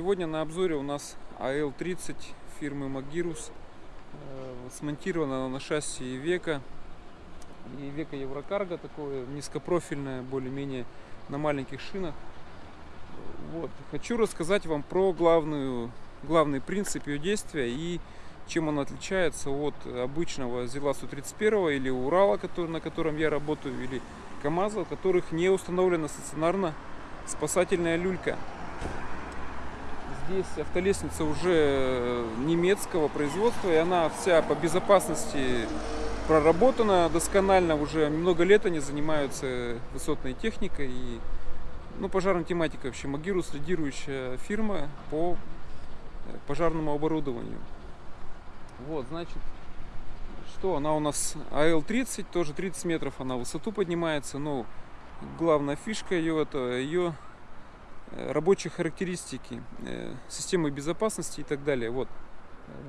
сегодня на обзоре у нас АЛ-30 фирмы Magirus. Э, Смонтирована на шасси Века. И Века Еврокарго такое низкопрофильное, более-менее на маленьких шинах. Вот. Хочу рассказать вам про главную, главный принцип ее действия и чем он отличается от обычного ЗИЛа-131 или Урала, который, на котором я работаю, или КАМАЗа, у которых не установлена стационарно спасательная люлька. Здесь автолестница уже немецкого производства, и она вся по безопасности проработана досконально. Уже много лет они занимаются высотной техникой и ну, пожарной тематикой вообще. Магирус лидирующая фирма по пожарному оборудованию. Вот, значит, что она у нас АЛ-30, тоже 30 метров она высоту поднимается, но главная фишка ее это ее Э, рабочие характеристики, э, системы безопасности и так далее. Вот,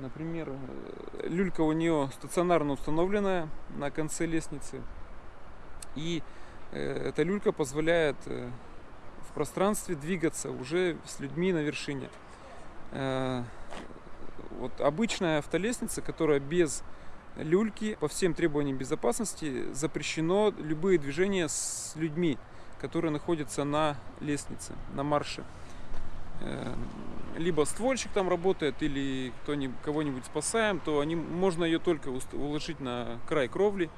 например, э, люлька у нее стационарно установленная на конце лестницы. И эта люлька позволяет в пространстве двигаться уже с людьми на вершине. Вот обычная автолестница, которая без люльки по всем требованиям безопасности запрещено любые движения с людьми которые находятся на лестнице, на марше. Э, либо ствольщик там работает, или кого-нибудь спасаем, то они, можно ее только уложить на край кровли,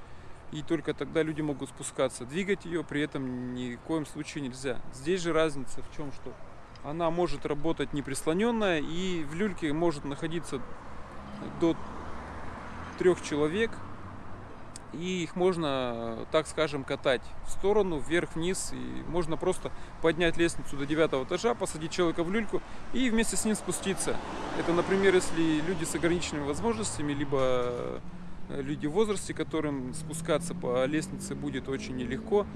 и только тогда люди могут спускаться. Двигать ее при этом ни в коем случае нельзя. Здесь же разница в чем, что она может работать неприслоненная, и в люльке может находиться до трех человек и их можно, так скажем, катать в сторону, вверх-вниз. И можно просто поднять лестницу до девятого этажа, посадить человека в люльку и вместе с ним спуститься. Это, например, если люди с ограниченными возможностями, либо э, люди в возрасте, которым спускаться по лестнице будет очень нелегко,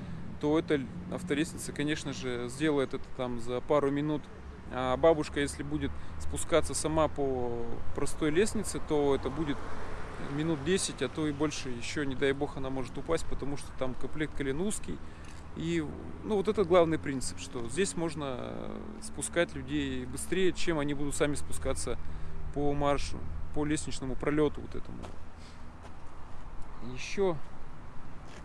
то эта автолестница, конечно же, сделает это там за пару минут. А бабушка, если будет спускаться сама по простой лестнице, то это будет минут 10, а то и больше еще, не дай бог, она может упасть, потому что там комплект колен узкий. И ну, вот это главный принцип, что здесь можно спускать людей быстрее, чем они будут сами спускаться по маршу, по лестничному пролету вот этому. Еще,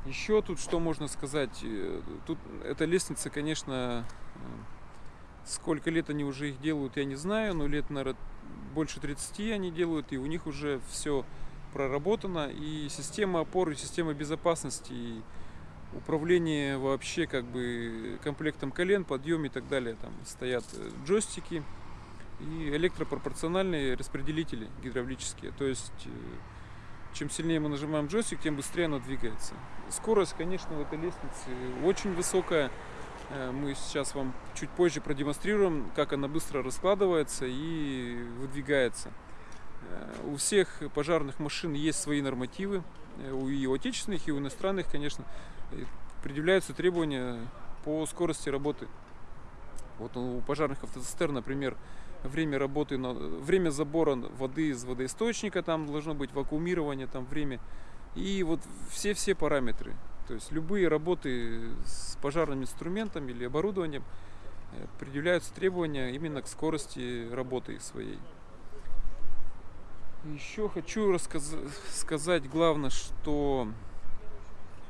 еще тут что можно сказать? Э, тут эта лестница, конечно, э, сколько лет они уже их делают, я не знаю, но лет, наверное, больше 30 они делают, и у них уже все проработана и система опоры, система безопасности, и управление вообще как бы комплектом колен, подъем и так далее. Там стоят э, джойстики и электропропорциональные распределители гидравлические. То есть э, чем сильнее мы нажимаем джойстик, тем быстрее оно двигается. Скорость, конечно, в этой лестнице очень высокая. Э, мы сейчас вам чуть позже продемонстрируем, как она быстро раскладывается и выдвигается. Э, у всех пожарных машин есть свои нормативы, э, и у отечественных, и у иностранных, конечно, э, предъявляются требования по скорости работы. Вот у пожарных автоцистерн, например, время работы, время забора воды из водоисточника, там должно быть вакуумирование, там время. И вот все-все параметры. То есть любые работы с пожарным инструментом или оборудованием предъявляются требования именно к скорости работы своей. Еще хочу сказать главное, что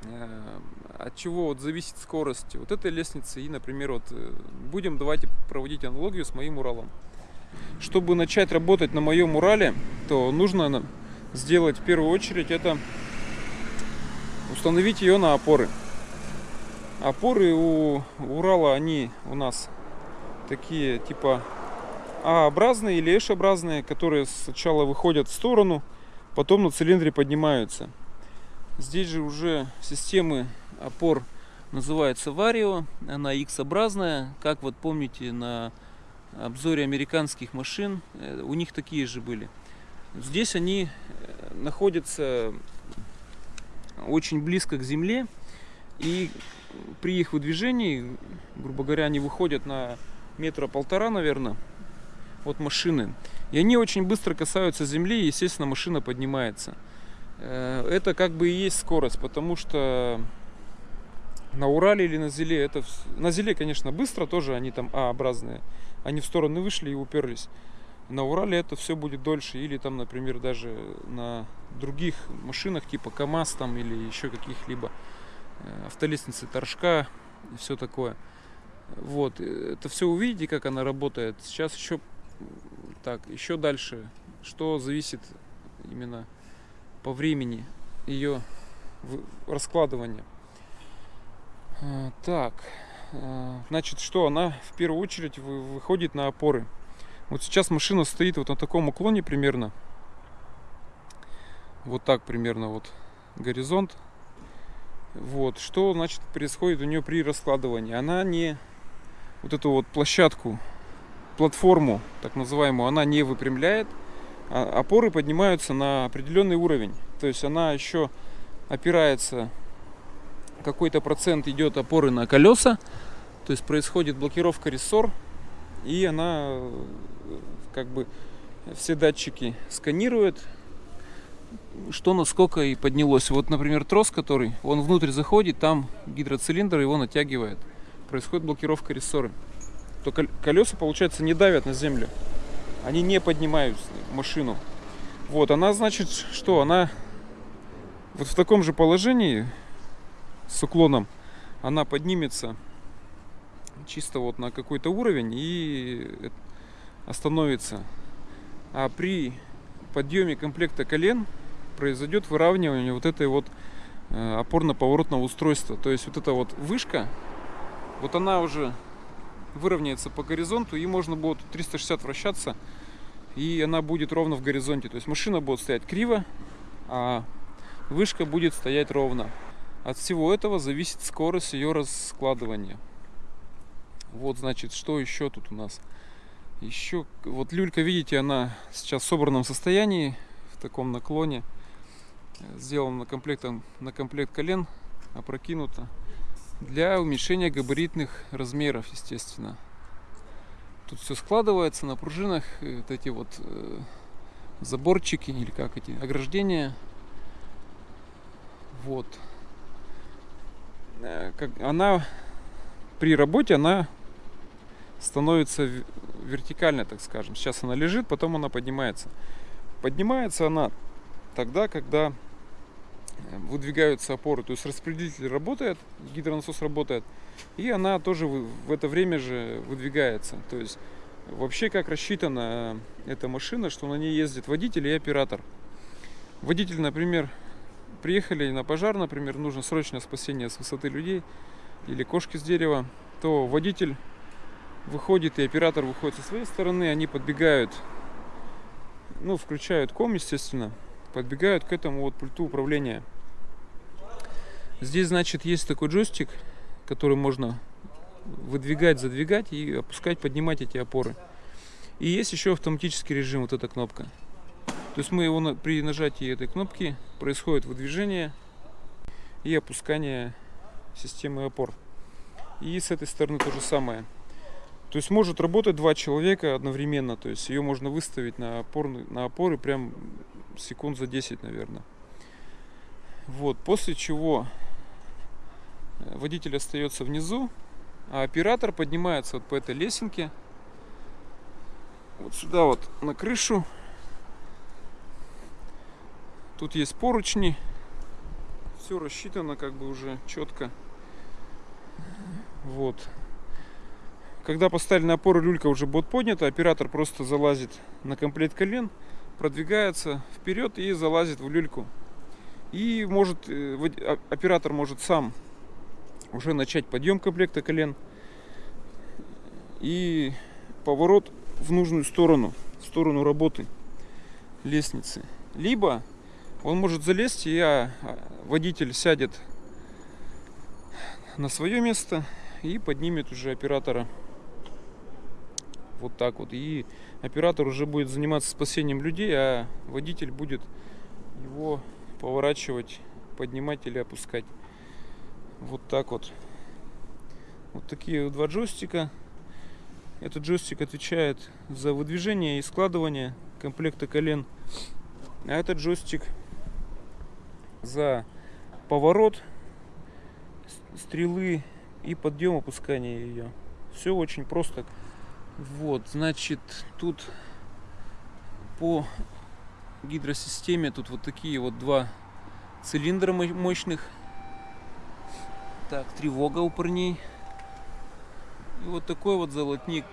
э, от чего вот зависит скорость вот этой лестницы и, например, вот э, будем давайте проводить аналогию с моим Уралом. Чтобы начать работать на моем Урале, то нужно сделать в первую очередь это установить ее на опоры. Опоры у Урала, они у нас такие типа а-образные или H-образные, которые сначала выходят в сторону, потом на цилиндре поднимаются. Здесь же уже системы опор называется Vario, она X-образная, как вот помните на обзоре американских машин, э, у них такие же были. Здесь они э, находятся очень близко к земле, и при их выдвижении, грубо говоря, они выходят на метра полтора, наверное, от машины. И они очень быстро касаются земли, и, естественно, машина поднимается. Э, это как бы и есть скорость, потому что На Урале или на Зеле это... На Зеле, конечно, быстро тоже, они там А-образные. Они в стороны вышли и уперлись. На Урале это все будет дольше. Или там, например, даже на других машинах, типа КАМАЗ там или еще каких-либо э, автолестницы Торжка и все такое. Вот, э, это все увидите, как она работает. Сейчас еще так, еще дальше, что зависит именно по времени ее раскладывания. Э, Так, э, значит, что она в первую очередь вы- выходит на опоры. Вот сейчас машина стоит вот на таком уклоне примерно. Вот так примерно вот горизонт. Вот, что значит происходит у нее при раскладывании? Она не вот эту вот площадку, платформу, так называемую, она не выпрямляет, а опоры поднимаются на определенный уровень. То есть она еще опирается, какой-то процент идет опоры на колеса, то есть происходит блокировка рессор, и она как бы все датчики сканирует, что насколько и поднялось. Вот, например, трос, который, он внутрь заходит, там гидроцилиндр его натягивает. Происходит блокировка рессоры. То кол- колеса, получается, не давят на землю. Они не поднимают машину. Вот, она значит, что она вот в таком же положении с уклоном она поднимется чисто вот на какой-то уровень и остановится. А при подъеме комплекта колен произойдет выравнивание вот этой вот э, опорно-поворотного устройства. То есть вот эта вот вышка, вот она уже выровняется по горизонту и можно будет 360 вращаться и она будет ровно в горизонте. То есть машина будет стоять криво, а вышка будет стоять ровно. От всего этого зависит скорость ее раскладывания. Вот, значит, что еще тут у нас? Еще, вот люлька, видите, она сейчас в собранном состоянии, в таком наклоне. Э, Сделана комплектом, на комплект колен, опрокинута. Для уменьшения габаритных размеров, естественно. Тут все складывается на пружинах, э, вот эти вот э, заборчики или как эти ограждения. Вот. Э, Как, она при работе она становится в- вертикальной, так скажем. Сейчас она лежит, потом она поднимается. Поднимается она тогда, когда выдвигаются опоры. То есть распределитель работает, гидронасос работает, и она тоже в это время же выдвигается. То есть вообще как рассчитана эта машина, что на ней ездит водитель и оператор. Водитель, например, приехали на пожар, например, нужно срочное спасение с высоты людей или кошки с дерева, то водитель выходит и оператор выходит со своей стороны, они подбегают, ну, включают ком, естественно, подбегают к этому вот пульту управления. Здесь, значит, есть такой джойстик, который можно выдвигать, задвигать и опускать, поднимать эти опоры. И есть еще автоматический режим, вот эта кнопка. То есть мы его при нажатии этой кнопки происходит выдвижение и опускание системы опор. И с этой стороны то же самое. То есть может работать два человека одновременно. То есть ее можно выставить на, опорный, на опоры прям секунд за 10, наверное. Вот, после чего э, водитель остается внизу, а оператор поднимается вот по этой лесенке вот сюда вот на крышу. Тут есть поручни. Все рассчитано как бы уже четко. Вот. Когда поставили на опору, люлька уже будет поднята, оператор просто залазит на комплект колен, продвигается вперед и залазит в люльку. И может э, а- оператор может сам уже начать подъем комплекта колен и поворот в нужную сторону, в сторону работы лестницы. Либо он может залезть, и а, а, водитель сядет на свое место и поднимет уже оператора вот так вот. И оператор уже будет заниматься спасением людей, а водитель будет его поворачивать, поднимать или опускать. Вот так вот. Вот такие два джойстика. Этот джойстик отвечает за выдвижение и складывание комплекта колен. А этот джойстик за поворот стрелы и подъем опускания ее. Все очень просто. Вот, значит, тут по гидросистеме тут вот такие вот два цилиндра мощных. Так, тревога у парней. И вот такой вот золотник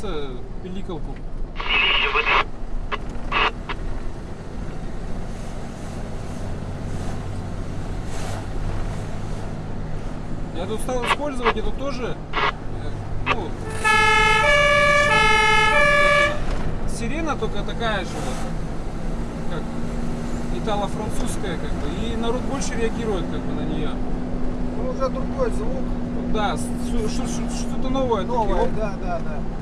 бояться пиликалку. Я тут стал использовать эту тоже, э, ну, сирена только такая же вот, как итало-французская, как бы, и народ больше реагирует как бы на нее. Ну, уже другой звук. Да, что-то новое. такие, Новое, оп, да, да, да.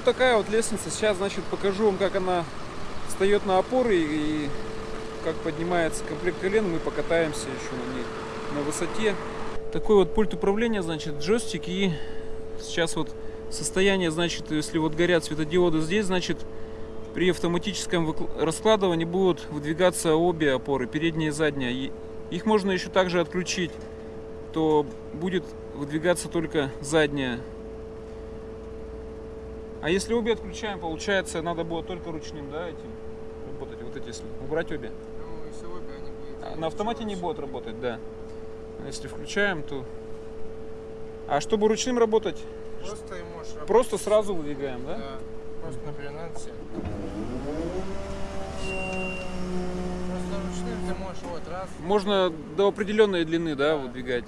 Вот такая вот лестница. Сейчас, значит, покажу вам, как она встает на опоры и как поднимается комплект колен. Мы покатаемся еще на ней на высоте. Такой вот пульт управления, значит, джойстик и сейчас вот состояние, значит, если вот горят светодиоды здесь, значит, при автоматическом раскладывании будут выдвигаться обе опоры, передняя и задняя. И их можно еще также отключить, то будет выдвигаться только задняя. А если обе отключаем, получается, надо было только ручным, да, этим работать. Вот эти, если убрать обе. Ну, если обе, они будут... А На автомате не будет работать, да. А Если включаем, то... А чтобы ручным работать, Просто и можешь работать. просто сразу выдвигаем, да? Да. Просто, например, надо себе. Просто ручным ты можешь вот раз, Можно до определенной длины, да, выдвигать.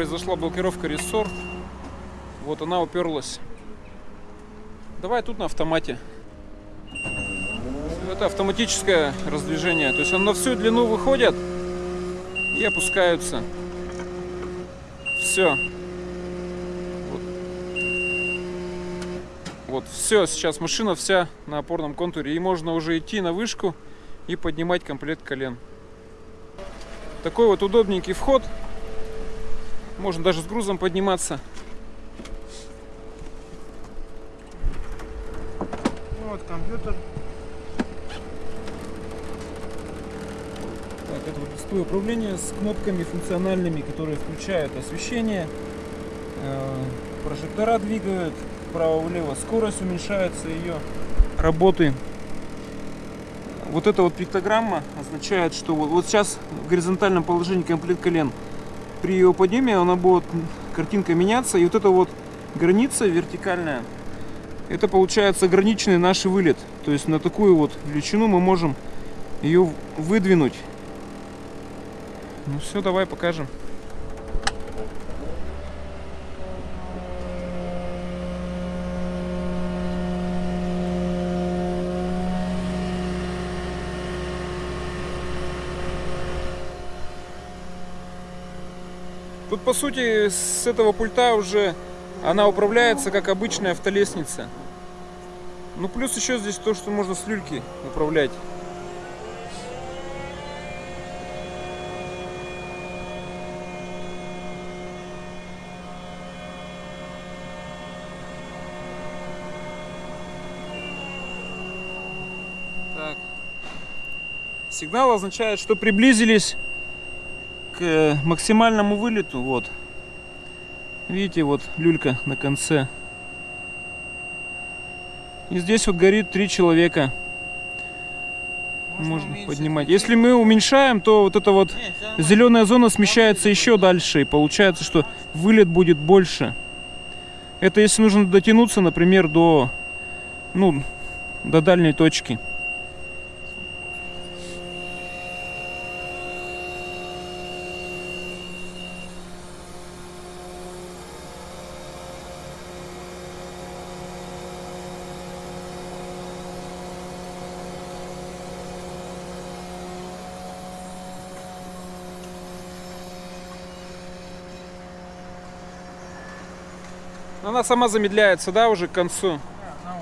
Произошла блокировка рессор. Вот она уперлась. Давай тут на автомате. Это автоматическое раздвижение. То есть он на всю длину выходят и опускаются. Все. Вот. Вот, все, сейчас машина вся на опорном контуре. И можно уже идти на вышку и поднимать комплект колен. Такой вот удобненький вход. Можно даже с грузом подниматься. Вот компьютер. Так, это вот дисплей управления с кнопками функциональными, которые включают освещение, э, прожектора двигают вправо-влево, скорость уменьшается ее работы. Вот эта вот пиктограмма означает, что вот, вот сейчас в горизонтальном положении комплект колен. При его подъеме она будет картинка меняться, и вот эта вот граница вертикальная, это получается ограниченный наш вылет. То есть на такую вот величину мы можем ее выдвинуть. Ну все, давай покажем. По сути с этого пульта уже она управляется как обычная автолестница. Ну плюс еще здесь то, что можно с люльки управлять. Так. Сигнал означает, что приблизились к э, максимальному вылету. Вот. Видите, вот люлька на конце. И здесь вот горит три человека. Можно, уменьшить поднимать. Если мы уменьшаем, то вот эта вот Не, зеленая зона смещается еще дальше. И получается, что вылет будет больше. Это если нужно дотянуться, например, до, ну, до дальней точки. Она сама замедляется, да, уже к концу. Ну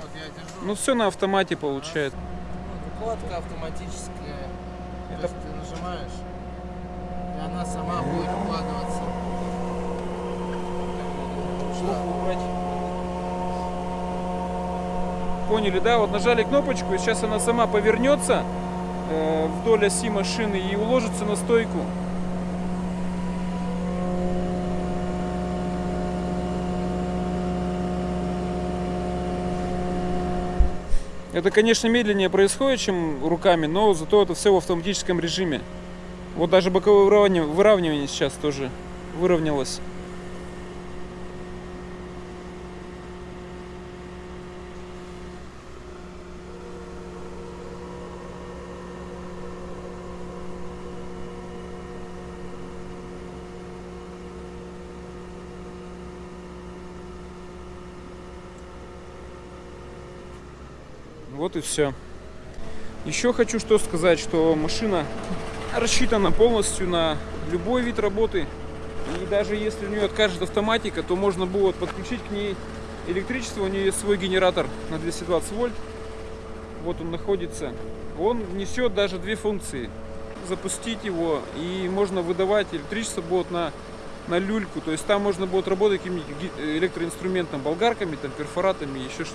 вот я держу. Ну все на автомате получается. Укладка автоматическая. Это- То есть ты нажимаешь, и она сама будет укладываться. Поняли, да? Вот нажали кнопочку, и сейчас она сама повернется э, вдоль оси машины и уложится на стойку. Это, конечно, медленнее происходит, чем руками, но зато это все в автоматическом режиме. Вот даже боковое выравнивание, сейчас тоже выровнялось. Вот и все. Еще хочу что сказать, что машина рассчитана полностью на любой вид работы. И даже если у нее откажет автоматика, то можно будет подключить к ней электричество. У нее есть свой генератор на 220 вольт. Вот он находится. Он несет даже две функции. Запустить его и можно выдавать электричество будет на, на люльку. То есть там можно будет работать каким-нибудь электроинструментом, болгарками, там, перфоратами, еще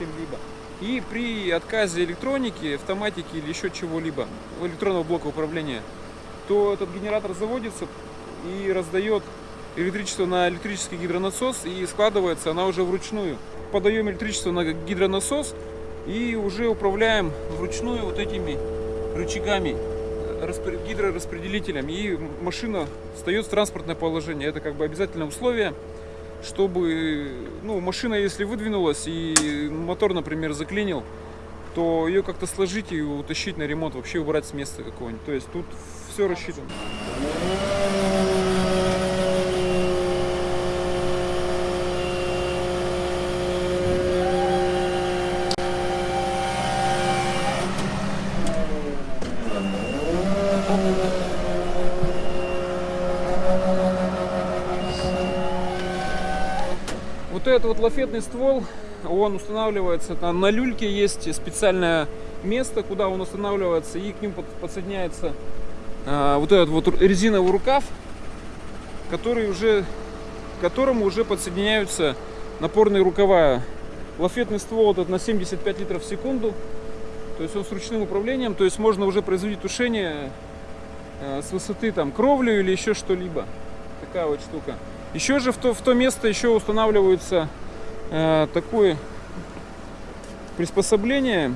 чем-либо. И при отказе электроники, автоматики или еще чего-либо, электронного блока управления, то этот генератор заводится и раздает электричество на электрический гидронасос и складывается она уже вручную. Подаем электричество на гидронасос и уже управляем вручную вот этими рычагами э, распре- гидрораспределителем и машина встает в транспортное положение. Это как бы обязательное условие, чтобы ну, машина, если выдвинулась и мотор, например, заклинил, то ее как-то сложить и утащить на ремонт, вообще убрать с места какого-нибудь. То есть тут все рассчитано. Лафетный ствол, он устанавливается на, на люльке, есть специальное место, куда он устанавливается, и к ним под- подсоединяется а, вот этот вот резиновый рукав, который уже, к которому уже подсоединяются напорные рукава. Лафетный ствол этот на 75 литров в секунду, то есть он с ручным управлением, то есть можно уже производить тушение э, с высоты там кровлю или еще что-либо. Такая вот штука. Еще же в то, в то место еще устанавливается э, такое приспособление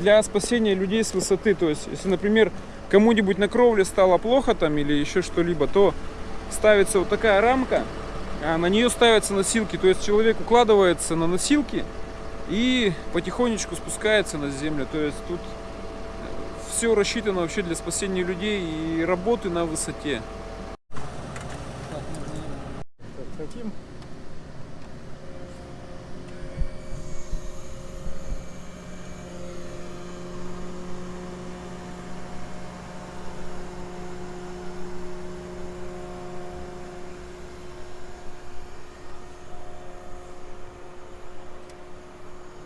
для спасения людей с высоты. То есть, если, например, кому-нибудь на кровле стало плохо там или еще что-либо, то ставится вот такая рамка, а на нее ставятся носилки. То есть человек укладывается на носилки и потихонечку спускается на землю. То есть тут все рассчитано вообще для спасения людей и работы на высоте. Хотим?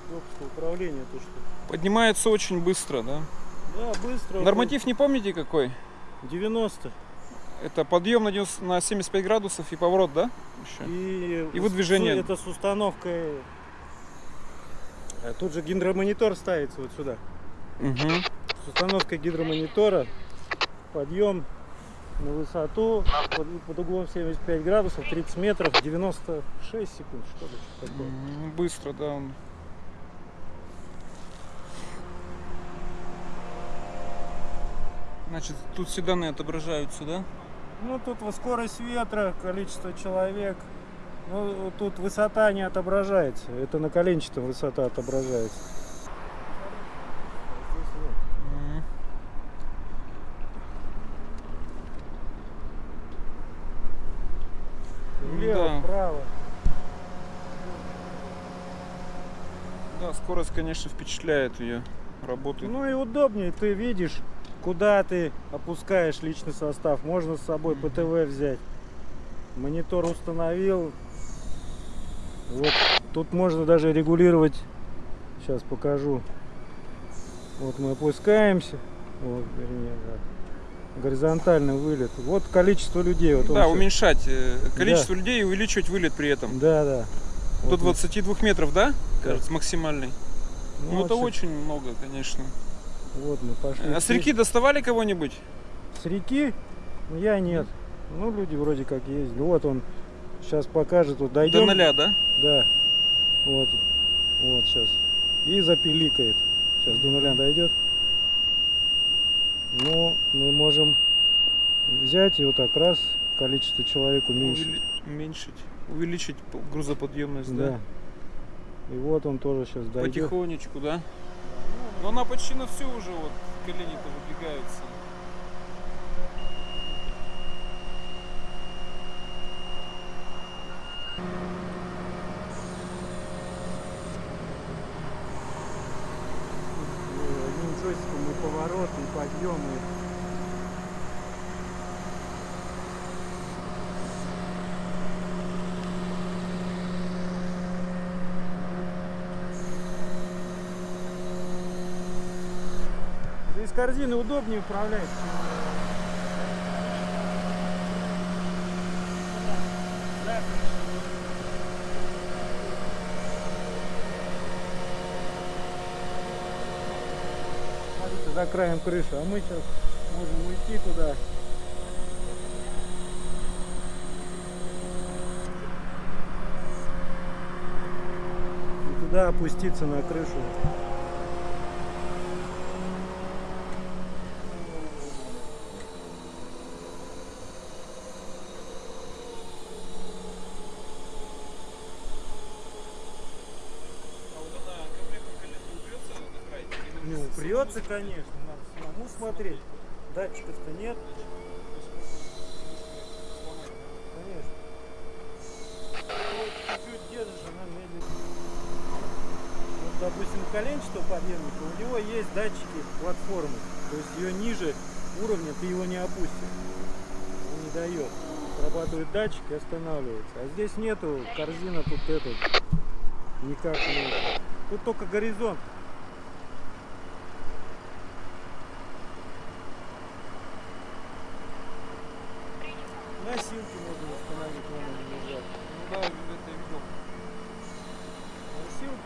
Удобство управления то что. Поднимается очень быстро, да? Да, быстро. Норматив не помните какой? 90. Это подъем на, 90 на 75 градусов и поворот, да? Еще? И, И выдвижение. Это с установкой. А Тут же гидромонитор ставится вот сюда. Мгм. С установкой гидромонитора подъем на высоту под, под углом 75 градусов, 30 метров, 96 секунд, что ли, что такое. М, Быстро, да. Он. Значит, тут все данные отображаются, да? Ну, тут скорость ветра, количество человек. Ну, тут высота не отображается. Это на коленчатом высота отображается. Влево, Да. вправо. Да, скорость, конечно, впечатляет ее работы. Ну и удобнее, ты видишь, куда ты опускаешь личный состав. Можно с собой ПТВ взять. Монитор установил. Вот тут можно даже регулировать. Сейчас покажу. Вот мы опускаемся. Вот, вернее, да. Горизонтальный вылет. Вот количество людей. Вот да, уменьшать э, количество людей и увеличивать вылет при этом. Да, да. До Вот мы- 22 метров, да? Кажется, максимальный. ну, Ну, это очень много, конечно. Вот мы пошли. А с реки доставали кого-нибудь? С реки? Ну, Я нет. Ну, люди вроде как ездили. Вот он сейчас покажет. Вот дойдем. До ноля, да? Да. Вот. Вот сейчас. И запиликает. Сейчас до нуля дойдет. Ну, мы можем взять и вот так раз количество человек уменьшить. Увели- Уменьшить. Увеличить грузоподъемность, да? Да. И вот он тоже сейчас дойдет. Потихонечку, да? Но она почти на всю уже вот колени-то выдвигаются. И Одним джойстиком и поворот, и подъем, и Из корзины удобнее управлять. Смотрите, за краем крыши, а мы сейчас можем уйти туда. И туда опуститься на крышу. Ну, упрется, конечно, надо самому смотреть. Датчиков-то нет. Конечно. Вот Чуть-чуть допустим, коленчатого подъемника у него есть датчики платформы. То есть ее ниже уровня ты его не опустишь. Он не дает. Срабатывает датчик и останавливается. А здесь нету, корзина тут этот никак не... Тут только горизонт. Носилки можно установить, можно не лежать. Ну да, это я видел. Носилки,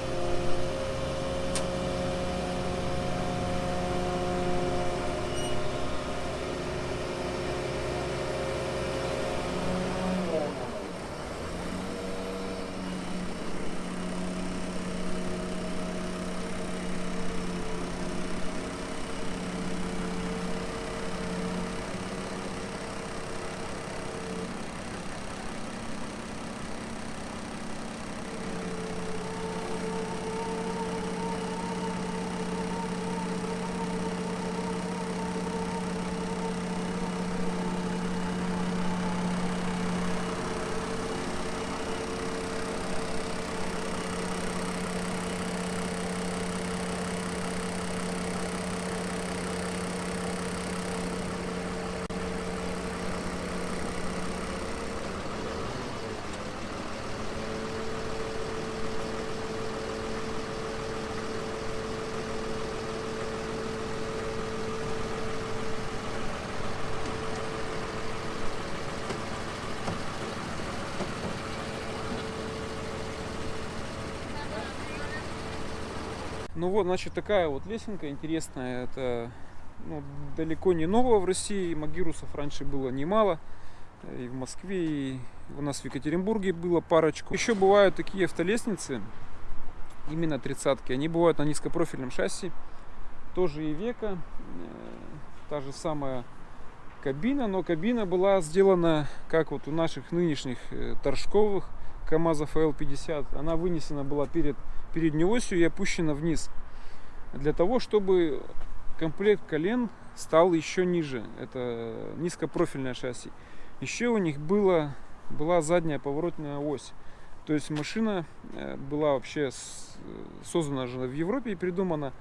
Ну вот, значит, такая вот лесенка интересная. Это ну, далеко не нового в России. Магирусов раньше было немало. И в Москве, и у нас в Екатеринбурге было парочку. Еще бывают такие автолестницы, именно тридцатки. Они бывают на низкопрофильном шасси. Тоже и века. Та же самая кабина, но кабина была сделана, как вот у наших нынешних э, торжковых КАМАЗов L50. Она вынесена была перед передней осью и опущена вниз. Для того, чтобы комплект колен стал еще ниже. Это низкопрофильное шасси. Еще у них было, была задняя поворотная ось. То есть машина э, была вообще создана же в Европе и придумана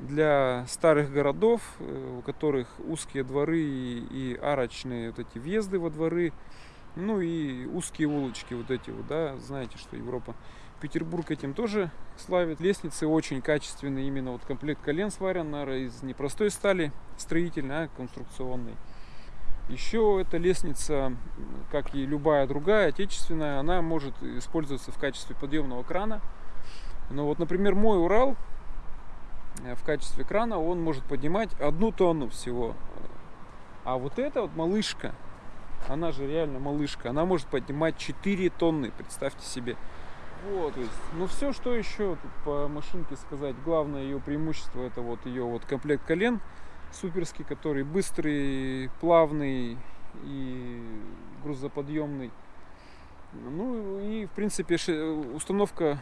для старых городов, э, у которых узкие дворы и арочные вот эти въезды во дворы, ну и узкие улочки вот эти вот, да, знаете, что Европа. Петербург этим тоже славит. Лестницы очень качественные, именно вот комплект колен сварен, наверное, из непростой стали строительной, а конструкционной. Еще эта лестница, как и любая другая отечественная, она может использоваться в качестве подъемного крана. Но вот, например, мой Урал э, в качестве крана он может поднимать одну тонну всего. А вот эта вот малышка, она же реально малышка, она может поднимать 4 тонны, представьте себе. Вот, то есть, ну все, что еще по машинке сказать, главное ее преимущество это вот ее вот комплект колен суперский, который быстрый, плавный и грузоподъемный. Ну и в принципе установка,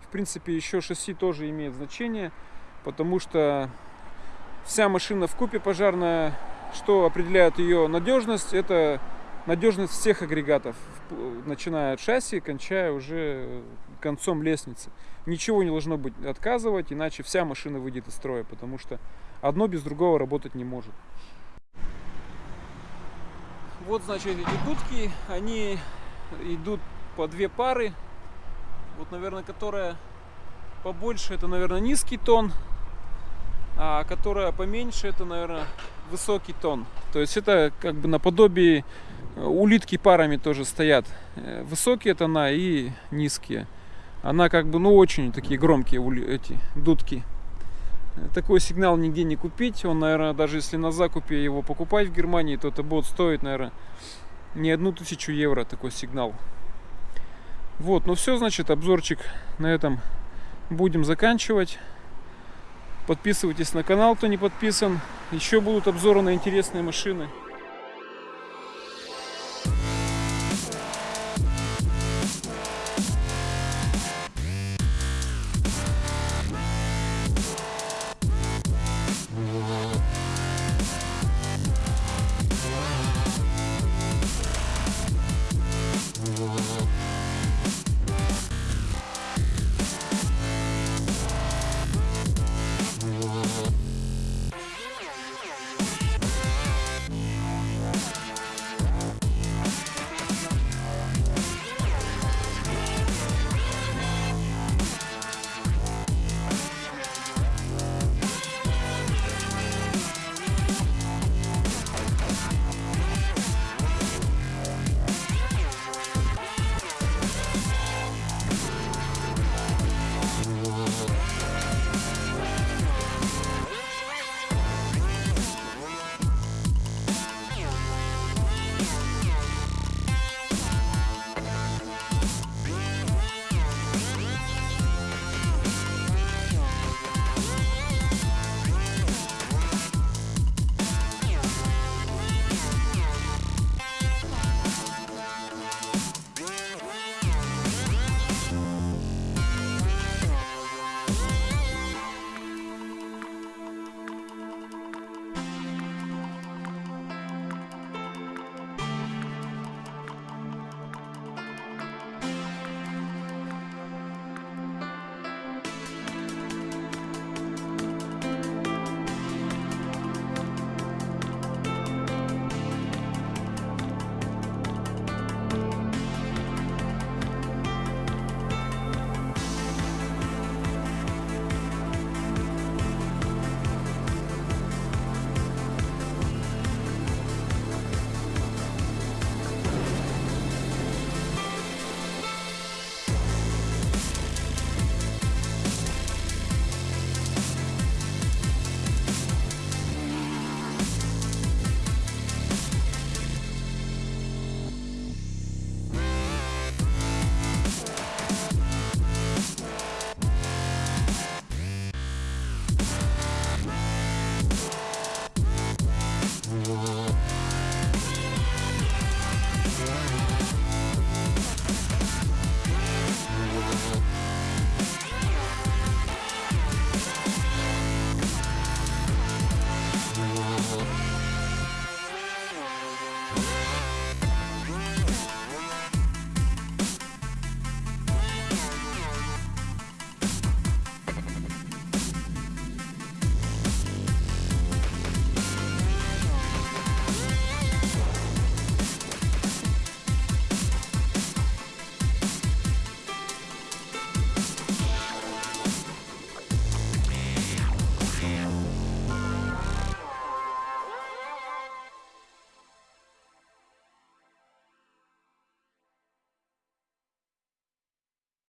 в принципе еще шасси тоже имеет значение, потому что вся машина в купе пожарная, что определяет ее надежность, это надежность всех агрегатов, начиная от шасси, кончая уже концом лестницы. Ничего не должно быть отказывать, иначе вся машина выйдет из строя, потому что одно без другого работать не может. Вот, значит, эти дудки, они идут по две пары. Вот, наверное, которая побольше, это, наверное, низкий тон, а которая поменьше, это, наверное, высокий тон. То есть это как бы наподобие улитки парами тоже стоят. Э, Высокие тона и низкие. Она как бы, ну, очень такие громкие эти дудки. Э, Такой сигнал нигде не купить. Он, наверное, даже если на закупе его покупать в Германии, то это будет стоить, наверное, не одну тысячу евро такой сигнал. Вот, ну все, значит, обзорчик на этом будем заканчивать. Подписывайтесь на канал, кто не подписан. Еще будут обзоры на интересные машины.